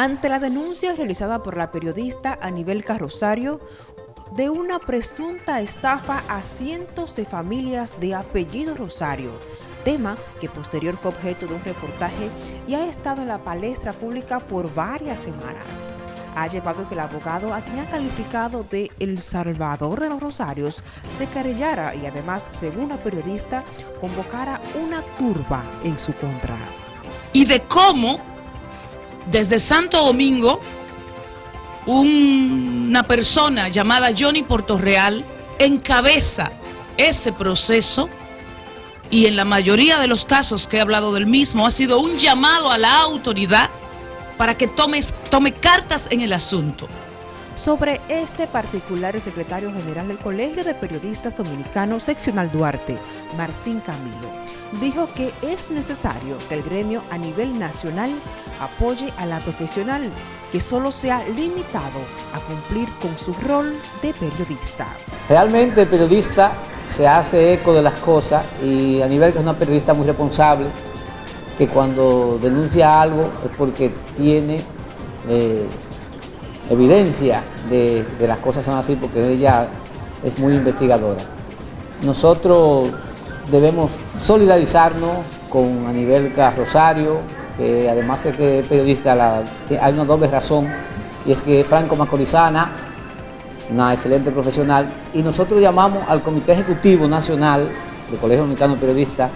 ante la denuncia realizada por la periodista Anibel Carrosario de una presunta estafa a cientos de familias de apellido Rosario, tema que posterior fue objeto de un reportaje y ha estado en la palestra pública por varias semanas. Ha llevado que el abogado a quien ha calificado de El Salvador de los Rosarios se carellara y además, según la periodista, convocara una turba en su contra. Y de cómo desde Santo Domingo, una persona llamada Johnny Portorreal encabeza ese proceso y en la mayoría de los casos que he hablado del mismo ha sido un llamado a la autoridad para que tome, tome cartas en el asunto. Sobre este particular, el secretario general del Colegio de Periodistas Dominicanos Seccional Duarte, Martín Camilo, dijo que es necesario que el gremio a nivel nacional apoye a la profesional que solo se ha limitado a cumplir con su rol de periodista. Realmente el periodista se hace eco de las cosas y a nivel que es una periodista muy responsable, que cuando denuncia algo es porque tiene eh, evidencia de que las cosas son así, porque ella es muy investigadora. Nosotros debemos solidarizarnos con Anibel Rosario, que además de que es periodista, hay una doble razón, y es que Franco Macorizana, una excelente profesional, y nosotros llamamos al Comité Ejecutivo Nacional del Colegio Dominicano de Periodistas,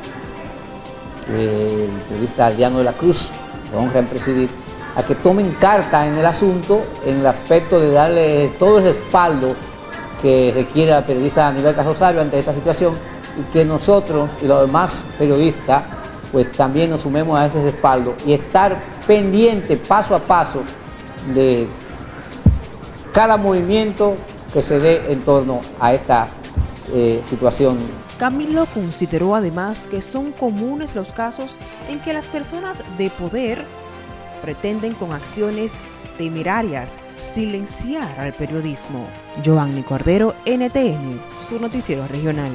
el periodista Adriano de la Cruz, de honra en presidir, a que tomen carta en el asunto en el aspecto de darle todo el respaldo que requiere la periodista Anibel Rosario ante esta situación y que nosotros y los demás periodistas pues también nos sumemos a ese respaldo y estar pendiente paso a paso de cada movimiento que se dé en torno a esta eh, situación. Camilo consideró además que son comunes los casos en que las personas de poder pretenden con acciones temerarias silenciar al periodismo. Giovanni Cordero, NTN, su noticiero regional.